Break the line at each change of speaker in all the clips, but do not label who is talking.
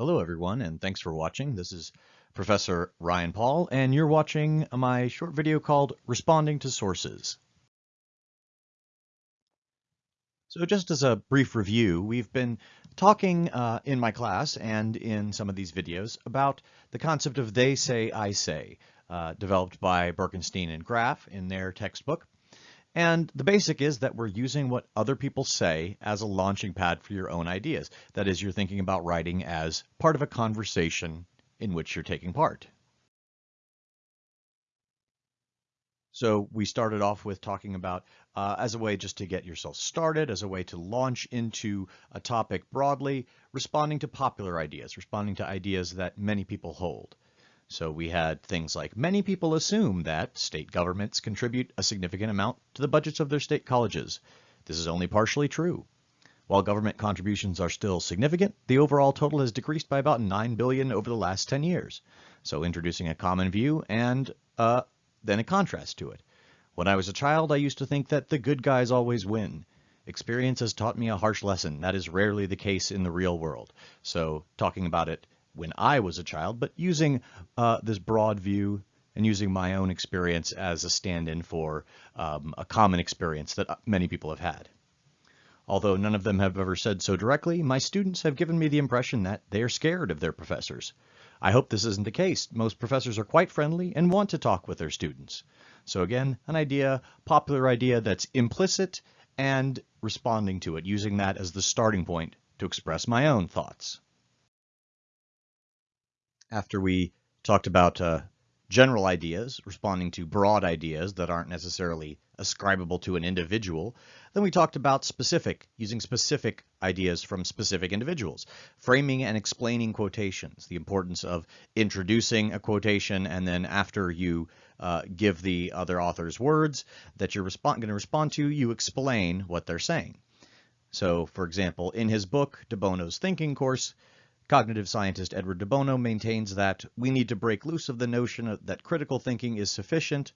Hello everyone and thanks for watching. This is Professor Ryan Paul and you're watching my short video called Responding to Sources. So just as a brief review, we've been talking uh, in my class and in some of these videos about the concept of they say, I say, uh, developed by Birkenstein and Graff in their textbook. And the basic is that we're using what other people say as a launching pad for your own ideas. That is, you're thinking about writing as part of a conversation in which you're taking part. So we started off with talking about uh, as a way just to get yourself started, as a way to launch into a topic broadly, responding to popular ideas, responding to ideas that many people hold. So we had things like many people assume that state governments contribute a significant amount to the budgets of their state colleges. This is only partially true. While government contributions are still significant, the overall total has decreased by about 9 billion over the last 10 years. So introducing a common view and uh, then a contrast to it. When I was a child, I used to think that the good guys always win. Experience has taught me a harsh lesson. That is rarely the case in the real world. So talking about it when I was a child, but using uh, this broad view and using my own experience as a stand-in for um, a common experience that uh, many people have had. Although none of them have ever said so directly, my students have given me the impression that they are scared of their professors. I hope this isn't the case. Most professors are quite friendly and want to talk with their students. So again, an idea, popular idea that's implicit and responding to it, using that as the starting point to express my own thoughts after we talked about uh, general ideas, responding to broad ideas that aren't necessarily ascribable to an individual. Then we talked about specific, using specific ideas from specific individuals, framing and explaining quotations, the importance of introducing a quotation, and then after you uh, give the other author's words that you're going to respond to, you explain what they're saying. So, for example, in his book, De Bono's Thinking Course, Cognitive scientist Edward de Bono maintains that we need to break loose of the notion that critical thinking is sufficient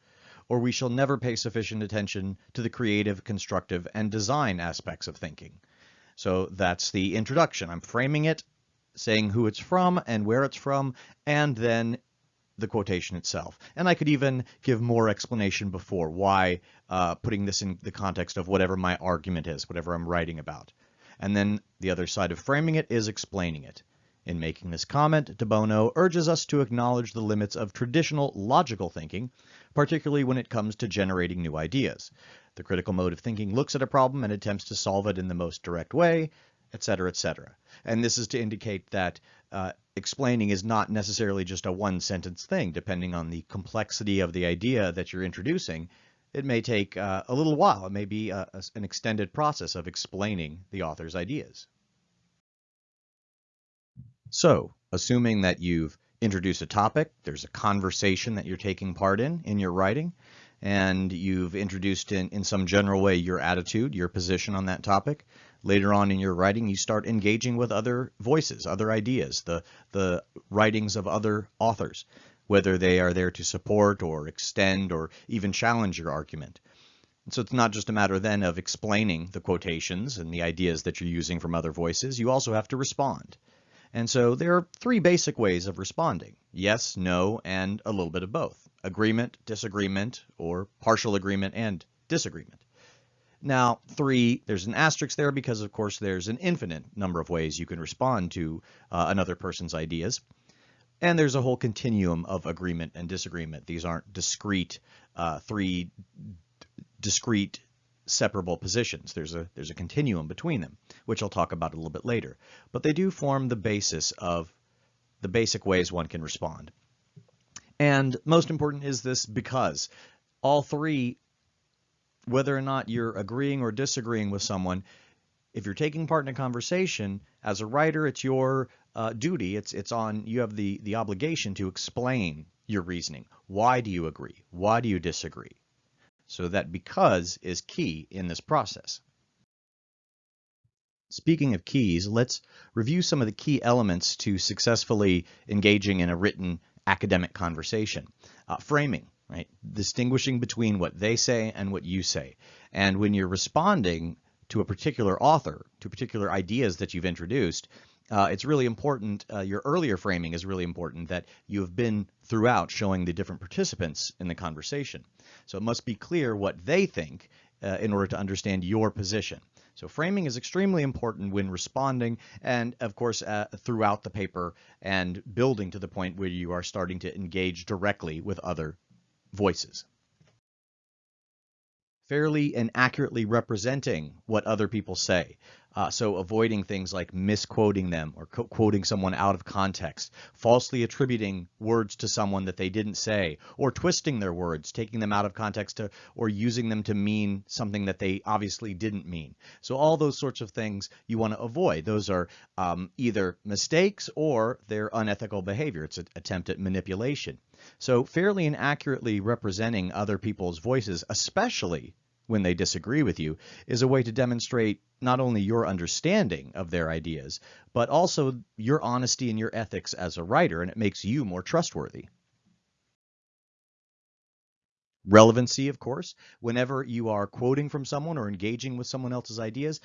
or we shall never pay sufficient attention to the creative, constructive, and design aspects of thinking. So that's the introduction. I'm framing it, saying who it's from and where it's from, and then the quotation itself. And I could even give more explanation before why uh, putting this in the context of whatever my argument is, whatever I'm writing about. And then the other side of framing it is explaining it. In making this comment, de Bono urges us to acknowledge the limits of traditional logical thinking, particularly when it comes to generating new ideas. The critical mode of thinking looks at a problem and attempts to solve it in the most direct way, etc., etc. And this is to indicate that uh, explaining is not necessarily just a one-sentence thing, depending on the complexity of the idea that you're introducing. It may take uh, a little while. It may be a, an extended process of explaining the author's ideas. So, assuming that you've introduced a topic, there's a conversation that you're taking part in in your writing, and you've introduced in, in some general way your attitude, your position on that topic. Later on in your writing, you start engaging with other voices, other ideas, the, the writings of other authors, whether they are there to support or extend or even challenge your argument. So it's not just a matter then of explaining the quotations and the ideas that you're using from other voices, you also have to respond. And so there are three basic ways of responding. Yes, no, and a little bit of both. Agreement, disagreement, or partial agreement and disagreement. Now, three, there's an asterisk there because, of course, there's an infinite number of ways you can respond to uh, another person's ideas. And there's a whole continuum of agreement and disagreement. These aren't discrete, uh, three discrete separable positions. There's a, there's a continuum between them, which I'll talk about a little bit later. But they do form the basis of the basic ways one can respond. And most important is this because all three, whether or not you're agreeing or disagreeing with someone, if you're taking part in a conversation, as a writer, it's your uh, duty, it's, it's on, you have the, the obligation to explain your reasoning. Why do you agree? Why do you disagree? So that because is key in this process. Speaking of keys, let's review some of the key elements to successfully engaging in a written academic conversation. Uh, framing, right? Distinguishing between what they say and what you say. And when you're responding to a particular author, to particular ideas that you've introduced, uh, it's really important, uh, your earlier framing is really important that you have been throughout showing the different participants in the conversation. So it must be clear what they think uh, in order to understand your position. So framing is extremely important when responding and of course uh, throughout the paper and building to the point where you are starting to engage directly with other voices fairly and accurately representing what other people say. Uh, so avoiding things like misquoting them or quoting someone out of context, falsely attributing words to someone that they didn't say, or twisting their words, taking them out of context to, or using them to mean something that they obviously didn't mean. So all those sorts of things you want to avoid. Those are um, either mistakes or they're unethical behavior. It's an attempt at manipulation. So fairly and accurately representing other people's voices, especially when they disagree with you, is a way to demonstrate not only your understanding of their ideas, but also your honesty and your ethics as a writer, and it makes you more trustworthy. Relevancy, of course, whenever you are quoting from someone or engaging with someone else's ideas,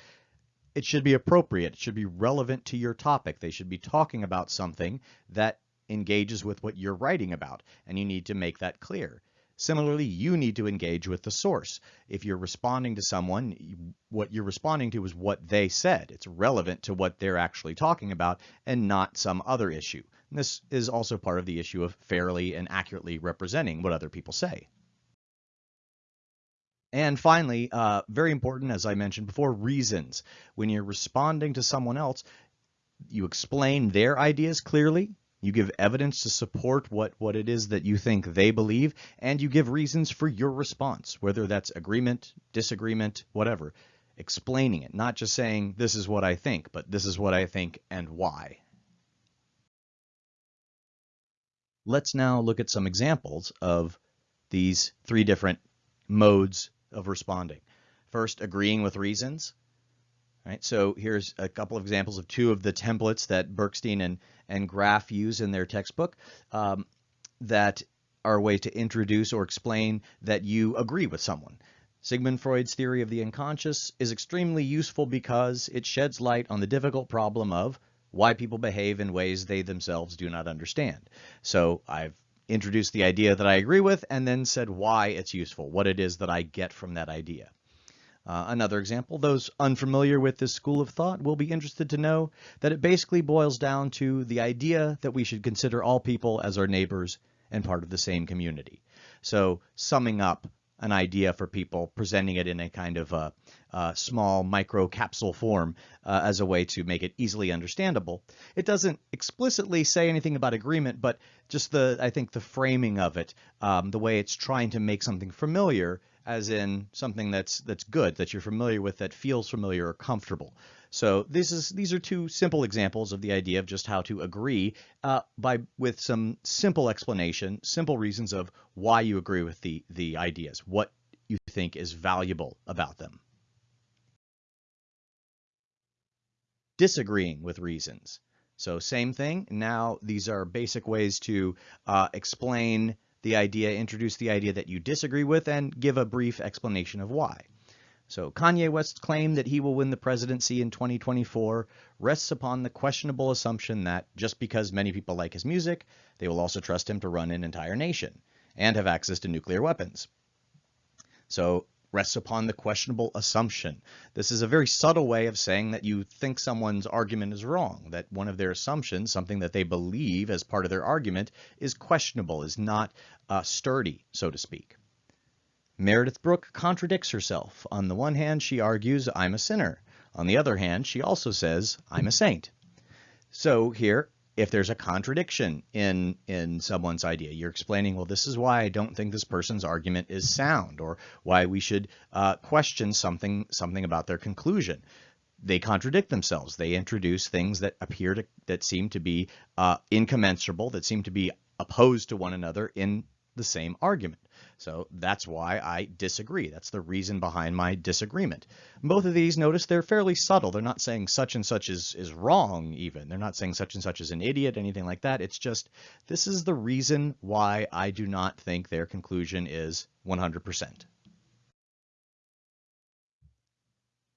it should be appropriate. It should be relevant to your topic. They should be talking about something that engages with what you're writing about, and you need to make that clear. Similarly, you need to engage with the source. If you're responding to someone, what you're responding to is what they said. It's relevant to what they're actually talking about and not some other issue. And this is also part of the issue of fairly and accurately representing what other people say. And finally, uh, very important, as I mentioned before, reasons. When you're responding to someone else, you explain their ideas clearly, you give evidence to support what, what it is that you think they believe, and you give reasons for your response, whether that's agreement, disagreement, whatever. Explaining it, not just saying, this is what I think, but this is what I think and why. Let's now look at some examples of these three different modes of responding. First, agreeing with reasons. Right, so here's a couple of examples of two of the templates that Birkenstein and, and Graff use in their textbook um, that are a way to introduce or explain that you agree with someone. Sigmund Freud's theory of the unconscious is extremely useful because it sheds light on the difficult problem of why people behave in ways they themselves do not understand. So I've introduced the idea that I agree with and then said why it's useful, what it is that I get from that idea. Uh, another example, those unfamiliar with this school of thought will be interested to know that it basically boils down to the idea that we should consider all people as our neighbors and part of the same community. So summing up an idea for people, presenting it in a kind of a, a small micro capsule form uh, as a way to make it easily understandable. It doesn't explicitly say anything about agreement, but just the, I think the framing of it, um, the way it's trying to make something familiar as in something that's that's good, that you're familiar with, that feels familiar or comfortable. So this is these are two simple examples of the idea of just how to agree uh, by with some simple explanation, simple reasons of why you agree with the the ideas, what you think is valuable about them. Disagreeing with reasons. So same thing. Now these are basic ways to uh, explain the idea, introduce the idea that you disagree with, and give a brief explanation of why. So Kanye West's claim that he will win the presidency in 2024 rests upon the questionable assumption that just because many people like his music, they will also trust him to run an entire nation and have access to nuclear weapons. So rests upon the questionable assumption. This is a very subtle way of saying that you think someone's argument is wrong, that one of their assumptions, something that they believe as part of their argument, is questionable, is not uh, sturdy, so to speak. Meredith Brooks contradicts herself. On the one hand, she argues, I'm a sinner. On the other hand, she also says, I'm a saint. So here, if there's a contradiction in in someone's idea. You're explaining, well, this is why I don't think this person's argument is sound, or why we should uh, question something something about their conclusion. They contradict themselves. They introduce things that appear to that seem to be uh, incommensurable, that seem to be opposed to one another in the same argument. So that's why I disagree. That's the reason behind my disagreement. Both of these, notice they're fairly subtle. They're not saying such and such is, is wrong even. They're not saying such and such is an idiot, anything like that. It's just, this is the reason why I do not think their conclusion is 100%.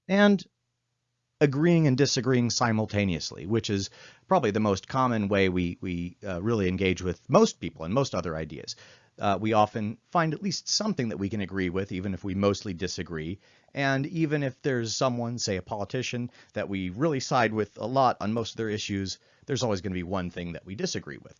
And agreeing and disagreeing simultaneously, which is probably the most common way we, we uh, really engage with most people and most other ideas. Uh, we often find at least something that we can agree with, even if we mostly disagree. And even if there's someone, say a politician, that we really side with a lot on most of their issues, there's always going to be one thing that we disagree with.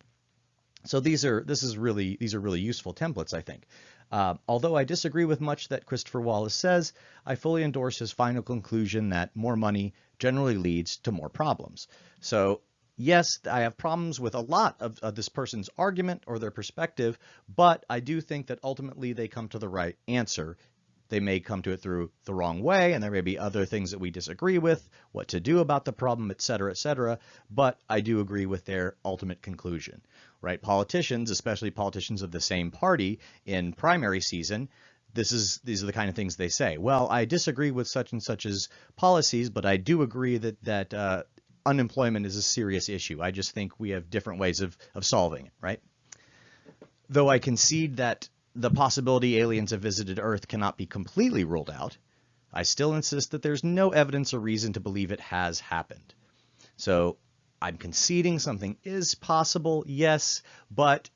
So these are this is really these are really useful templates, I think. Uh, although I disagree with much that Christopher Wallace says, I fully endorse his final conclusion that more money generally leads to more problems. So yes, I have problems with a lot of, of, this person's argument or their perspective, but I do think that ultimately they come to the right answer. They may come to it through the wrong way, and there may be other things that we disagree with, what to do about the problem, et cetera, et cetera, but I do agree with their ultimate conclusion right? Politicians, especially politicians of the same party in primary season, this is these are the kind of things they say. Well, I disagree with such and such's policies, but I do agree that that uh, unemployment is a serious issue. I just think we have different ways of of solving it, right? Though I concede that the possibility aliens have visited Earth cannot be completely ruled out, I still insist that there's no evidence or reason to believe it has happened. So I'm conceding something is possible, yes, but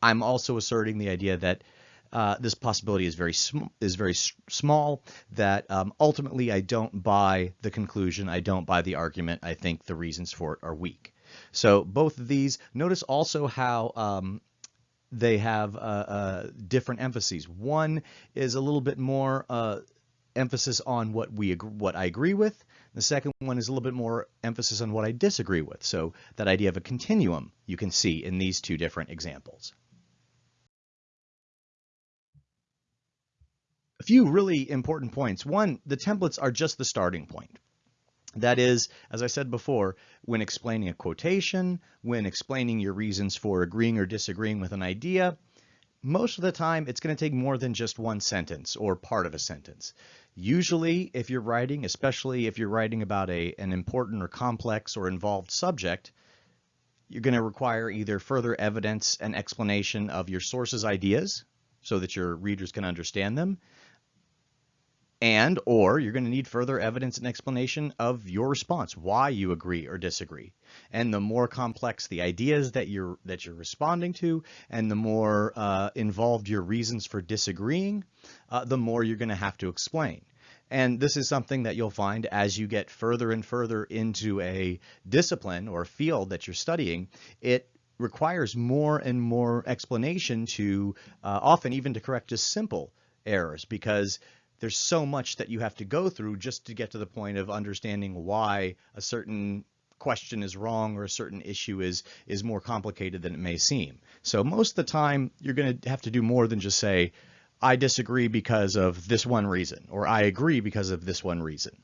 I'm also asserting the idea that uh, this possibility is very is very small. That um, ultimately I don't buy the conclusion. I don't buy the argument. I think the reasons for it are weak. So both of these. Notice also how um, they have uh, uh, different emphases. One is a little bit more uh, emphasis on what we what I agree with. The second one is a little bit more emphasis on what I disagree with. So that idea of a continuum you can see in these two different examples. Few really important points. One, the templates are just the starting point. That is, as I said before, when explaining a quotation, when explaining your reasons for agreeing or disagreeing with an idea, most of the time it's going to take more than just one sentence or part of a sentence. Usually, if you're writing, especially if you're writing about a, an important or complex or involved subject, you're going to require either further evidence and explanation of your source's ideas so that your readers can understand them, and or you're going to need further evidence and explanation of your response, why you agree or disagree. And the more complex the ideas that you're that you're responding to, and the more uh, involved your reasons for disagreeing, uh, the more you're going to have to explain. And this is something that you'll find as you get further and further into a discipline or field that you're studying, it requires more and more explanation to uh, often even to correct just simple errors because there's so much that you have to go through just to get to the point of understanding why a certain question is wrong or a certain issue is is more complicated than it may seem. So most of the time you're going to have to do more than just say I disagree because of this one reason or I agree because of this one reason.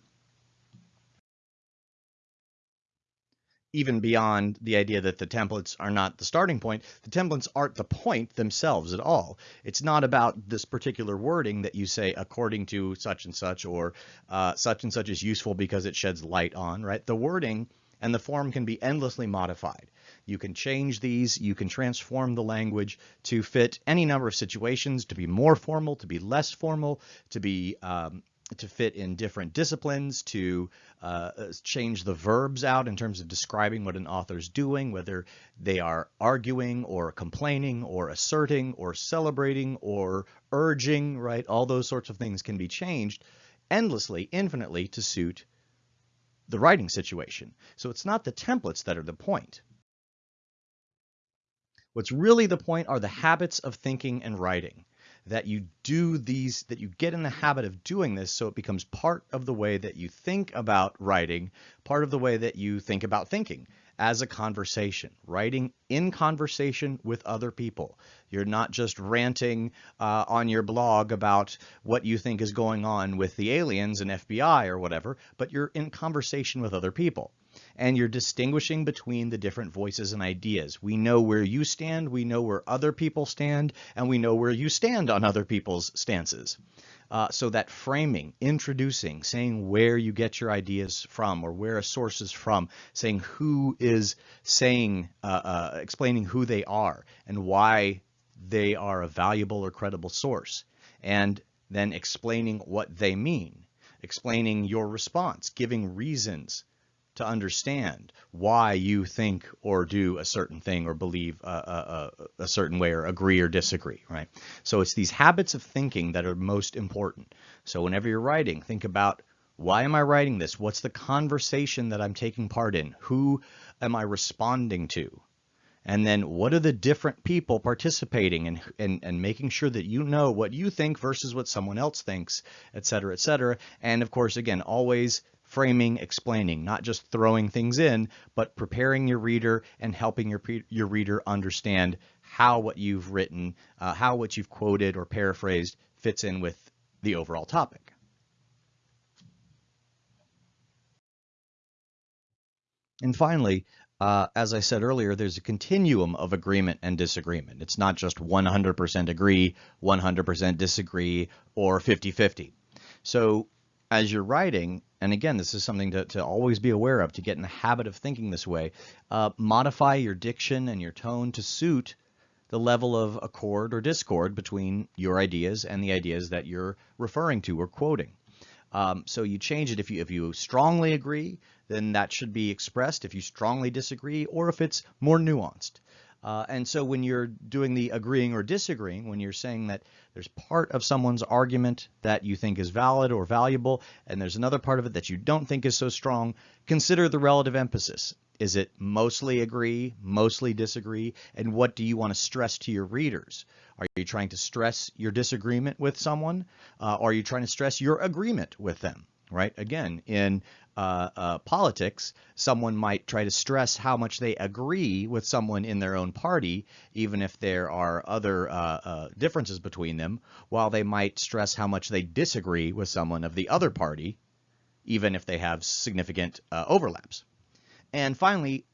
Even beyond the idea that the templates are not the starting point, the templates aren't the point themselves at all. It's not about this particular wording that you say according to such and such or uh, such and such is useful because it sheds light on, right? The wording and the form can be endlessly modified. You can change these, you can transform the language to fit any number of situations, to be more formal, to be less formal, to be um, to fit in different disciplines, to uh, change the verbs out in terms of describing what an author's doing, whether they are arguing or complaining or asserting or celebrating or urging, right? All those sorts of things can be changed endlessly, infinitely to suit the writing situation. So it's not the templates that are the point. What's really the point are the habits of thinking and writing that you do these, that you get in the habit of doing this so it becomes part of the way that you think about writing, part of the way that you think about thinking as a conversation, writing in conversation with other people. You're not just ranting uh, on your blog about what you think is going on with the aliens and FBI or whatever, but you're in conversation with other people and you're distinguishing between the different voices and ideas. We know where you stand, we know where other people stand, and we know where you stand on other people's stances. Uh, so that framing, introducing, saying where you get your ideas from or where a source is from, saying who is saying, uh, uh, explaining who they are and why they are a valuable or credible source, and then explaining what they mean explaining your response, giving reasons to understand why you think or do a certain thing or believe a, a, a, certain way or agree or disagree, right? So it's these habits of thinking that are most important. So whenever you're writing, think about why am I writing this? What's the conversation that I'm taking part in? Who am I responding to? And then what are the different people participating and, and, and making sure that you know what you think versus what someone else thinks, et cetera, et cetera. And of course, again, always framing, explaining, not just throwing things in, but preparing your reader and helping your, your reader understand how what you've written, uh, how what you've quoted or paraphrased fits in with the overall topic. And finally, uh, as I said earlier, there's a continuum of agreement and disagreement. It's not just 100% agree, 100% disagree, or 50-50. So as you're writing, and again, this is something to, to always be aware of, to get in the habit of thinking this way, uh, modify your diction and your tone to suit the level of accord or discord between your ideas and the ideas that you're referring to or quoting. Um, so you change it if you if you strongly agree, then that should be expressed. If you strongly disagree, or if it's more nuanced. Uh, and so when you're doing the agreeing or disagreeing, when you're saying that there's part of someone's argument that you think is valid or valuable, and there's another part of it that you don't think is so strong, consider the relative emphasis. Is it mostly agree, mostly disagree, and what do you want to stress to your readers? Are you trying to stress your disagreement with someone? Uh, are you trying to stress your agreement with them? Right? Again, in uh, uh, politics, someone might try to stress how much they agree with someone in their own party, even if there are other uh, uh differences between them, while they might stress how much they disagree with someone of the other party, even if they have significant uh, overlaps. And finally,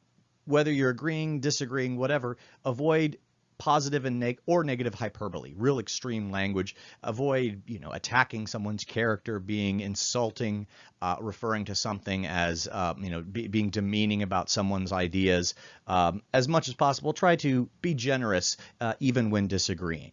whether you're agreeing, disagreeing, whatever, avoid positive and neg or negative hyperbole, real extreme language. Avoid, you know, attacking someone's character, being insulting, uh, referring to something as, uh, you know, be, being demeaning about someone's ideas. Um, as much as possible, try to be generous, uh, even when disagreeing.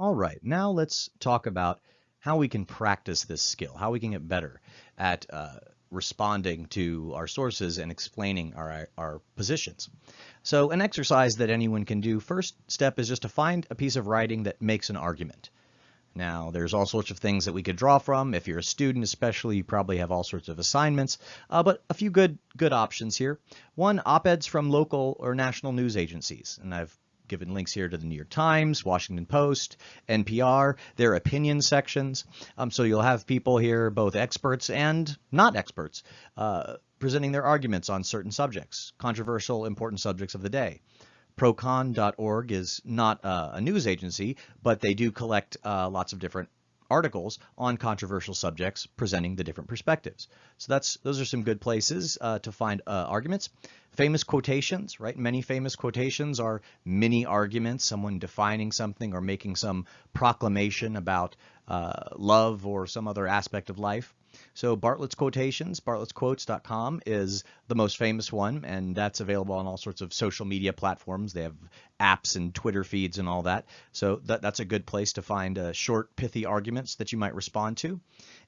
All right, now let's talk about how we can practice this skill, how we can get better at uh, responding to our sources and explaining our, our positions. So an exercise that anyone can do, first step is just to find a piece of writing that makes an argument. Now, there's all sorts of things that we could draw from. If you're a student especially, you probably have all sorts of assignments, uh, but a few good good options here. One, op-eds from local or national news agencies, and I've given links here to the New York Times, Washington Post, NPR, their opinion sections. Um, so you'll have people here, both experts and not experts, uh, presenting their arguments on certain subjects, controversial, important subjects of the day. Procon.org is not uh, a news agency, but they do collect uh, lots of different articles on controversial subjects presenting the different perspectives. So that's those are some good places uh, to find uh, arguments. Famous quotations, right? Many famous quotations are mini arguments, someone defining something or making some proclamation about uh, love or some other aspect of life. So Bartlett's Quotations, bartlettsquotes.com is the most famous one, and that's available on all sorts of social media platforms. They have apps and Twitter feeds and all that. So that, that's a good place to find uh, short, pithy arguments that you might respond to.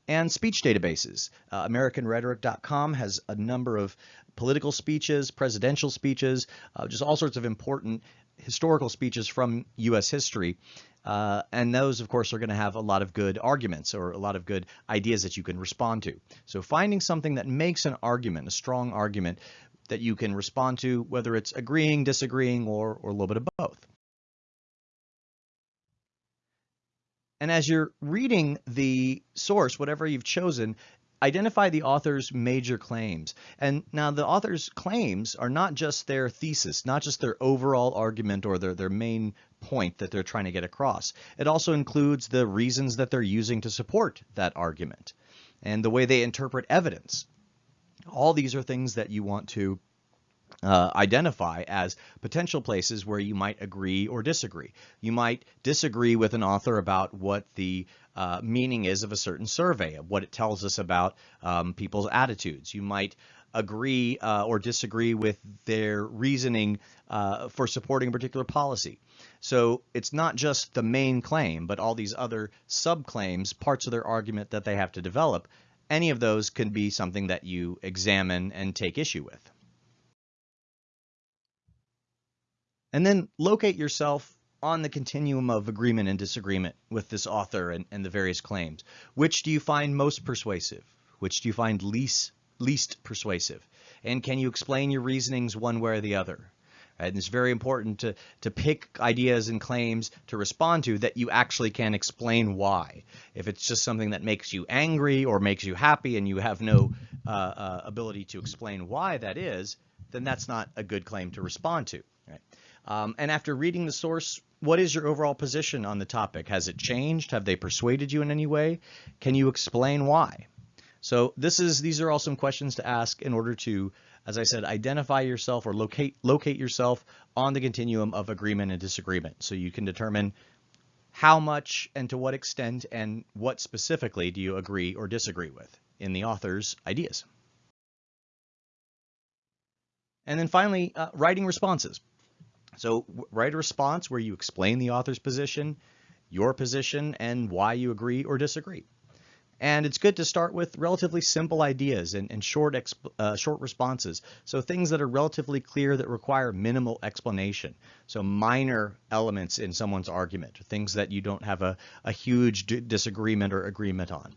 And speech databases. Uh, AmericanRhetoric.com has a number of political speeches, presidential speeches, uh, just all sorts of important historical speeches from U.S. history. Uh, and those, of course, are going to have a lot of good arguments or a lot of good ideas that you can respond to. So finding something that makes an argument, a strong argument that you can respond to, whether it's agreeing, disagreeing, or, or a little bit of both. And as you're reading the source, whatever you've chosen, identify the author's major claims. And now the author's claims are not just their thesis, not just their overall argument or their, their main point that they're trying to get across. It also includes the reasons that they're using to support that argument and the way they interpret evidence. All these are things that you want to uh, identify as potential places where you might agree or disagree. You might disagree with an author about what the uh, meaning is of a certain survey, of what it tells us about um, people's attitudes. You might agree uh, or disagree with their reasoning uh, for supporting a particular policy. So it's not just the main claim, but all these other subclaims, parts of their argument that they have to develop. Any of those can be something that you examine and take issue with. And then locate yourself on the continuum of agreement and disagreement with this author and, and the various claims. Which do you find most persuasive? Which do you find least least persuasive? And can you explain your reasonings one way or the other? And it's very important to, to pick ideas and claims to respond to that you actually can explain why. If it's just something that makes you angry or makes you happy and you have no uh, uh, ability to explain why that is, then that's not a good claim to respond to. Right? Um, and after reading the source, what is your overall position on the topic? Has it changed? Have they persuaded you in any way? Can you explain why? So this is these are all some questions to ask in order to, as I said, identify yourself or locate locate yourself on the continuum of agreement and disagreement. So you can determine how much and to what extent and what specifically do you agree or disagree with in the author's ideas. And then finally, uh, writing responses. So write a response where you explain the author's position, your position, and why you agree or disagree. And it's good to start with relatively simple ideas and, and short, uh, short responses. So things that are relatively clear that require minimal explanation. So minor elements in someone's argument, things that you don't have a, a huge disagreement or agreement on.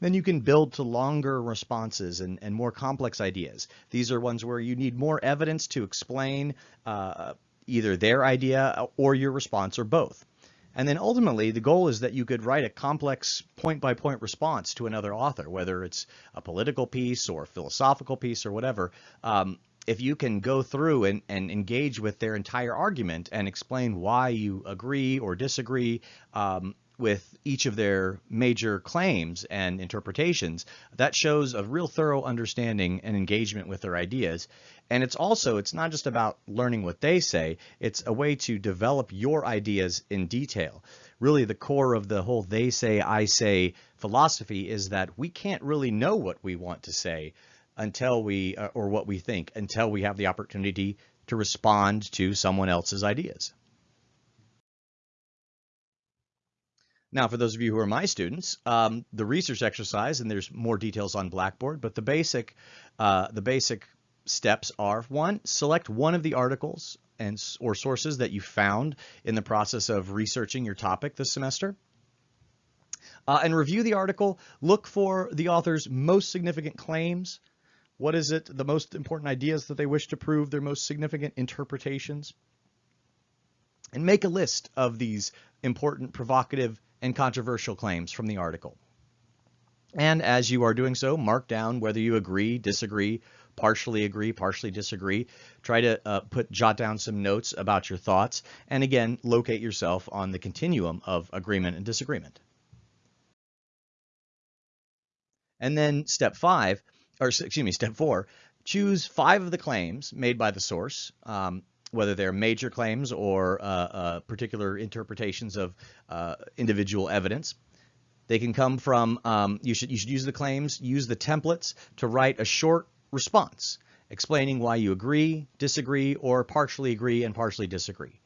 Then you can build to longer responses and, and more complex ideas. These are ones where you need more evidence to explain uh, either their idea or your response or both. And then ultimately, the goal is that you could write a complex point-by-point -point response to another author, whether it's a political piece or a philosophical piece or whatever. Um, if you can go through and, and, engage with their entire argument and explain why you agree or disagree, um, with each of their major claims and interpretations, that shows a real thorough understanding and engagement with their ideas. And it's also, it's not just about learning what they say, it's a way to develop your ideas in detail. Really, the core of the whole they say, I say philosophy is that we can't really know what we want to say until we, uh, or what we think, until we have the opportunity to respond to someone else's ideas. Now, for those of you who are my students, um, the research exercise, and there's more details on Blackboard, but the basic, uh, the basic steps are one, select one of the articles and or sources that you found in the process of researching your topic this semester. Uh, and review the article. Look for the author's most significant claims. What is it, the most important ideas that they wish to prove, their most significant interpretations. And make a list of these important, provocative, and controversial claims from the article. And as you are doing so, mark down whether you agree, disagree, partially agree, partially disagree. Try to uh, put jot down some notes about your thoughts, and again, locate yourself on the continuum of agreement and disagreement. And then step five, or excuse me, step four, choose five of the claims made by the source. Um, whether they're major claims or uh, uh, particular interpretations of uh, individual evidence. They can come from, um, you, should, you should use the claims, use the templates to write a short response explaining why you agree, disagree, or partially agree and partially disagree.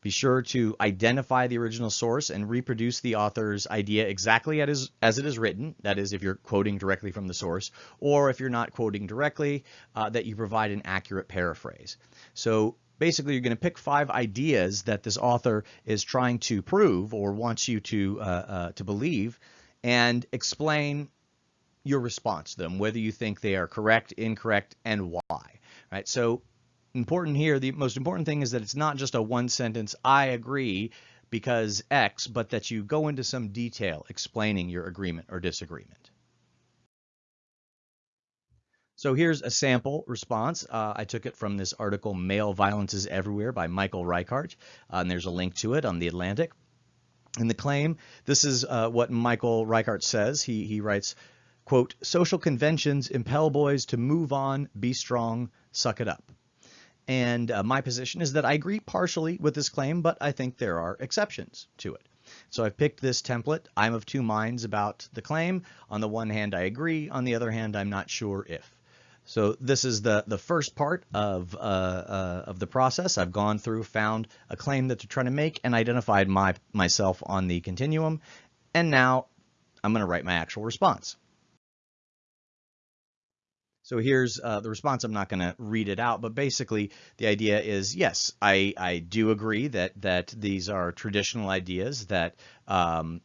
Be sure to identify the original source and reproduce the author's idea exactly as, as it is written, that is if you're quoting directly from the source, or if you're not quoting directly, uh, that you provide an accurate paraphrase. So basically you're going to pick five ideas that this author is trying to prove or wants you to uh, uh, to believe and explain your response to them, whether you think they are correct, incorrect, and why. Right. So important here, the most important thing is that it's not just a one sentence, I agree because X, but that you go into some detail explaining your agreement or disagreement. So here's a sample response. Uh, I took it from this article, Male Violence is Everywhere by Michael Reichert, uh, and there's a link to it on The Atlantic. In the claim, this is uh, what Michael Reichert says. He, he writes, quote, social conventions impel boys to move on, be strong, suck it up. And uh, my position is that I agree partially with this claim, but I think there are exceptions to it. So I've picked this template. I'm of two minds about the claim. On the one hand, I agree. On the other hand, I'm not sure if. So this is the, the first part of, uh, uh, of the process. I've gone through, found a claim that they're trying to make, and identified my, myself on the continuum. And now I'm going to write my actual response. So here's uh, the response. I'm not going to read it out, but basically the idea is, yes, I, I do agree that that these are traditional ideas that um,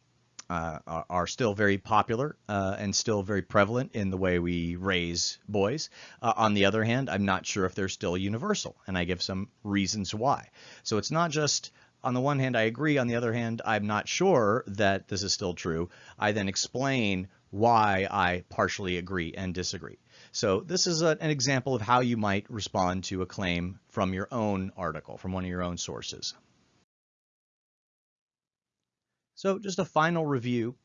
uh, are, are, still very popular uh, and still very prevalent in the way we raise boys. Uh, on the other hand, I'm not sure if they're still universal, and I give some reasons why. So it's not just on the one hand, I agree. On the other hand, I'm not sure that this is still true. I then explain why I partially agree and disagree. So this is a, an example of how you might respond to a claim from your own article, from one of your own sources. So just a final review.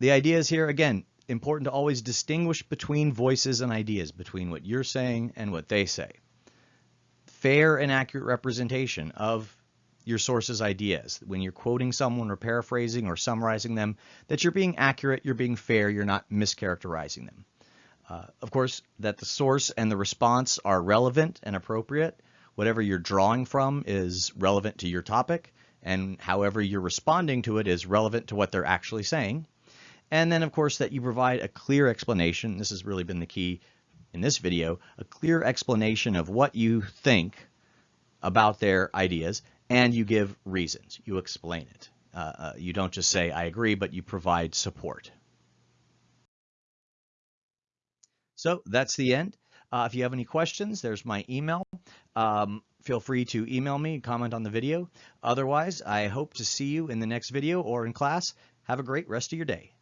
The ideas here, again, important to always distinguish between voices and ideas, between what you're saying and what they say. Fair and accurate representation of your source's ideas. When you're quoting someone or paraphrasing or summarizing them, that you're being accurate, you're being fair, you're not mischaracterizing them. Uh, of course, that the source and the response are relevant and appropriate. Whatever you're drawing from is relevant to your topic, and however you're responding to it is relevant to what they're actually saying. And then, of course, that you provide a clear explanation. This has really been the key in this video, a clear explanation of what you think about their ideas, and you give reasons. You explain it. Uh, uh, you don't just say, I agree, but you provide support. So that's the end. Uh, if you have any questions, there's my email. Um, feel free to email me, comment on the video. Otherwise, I hope to see you in the next video or in class. Have a great rest of your day.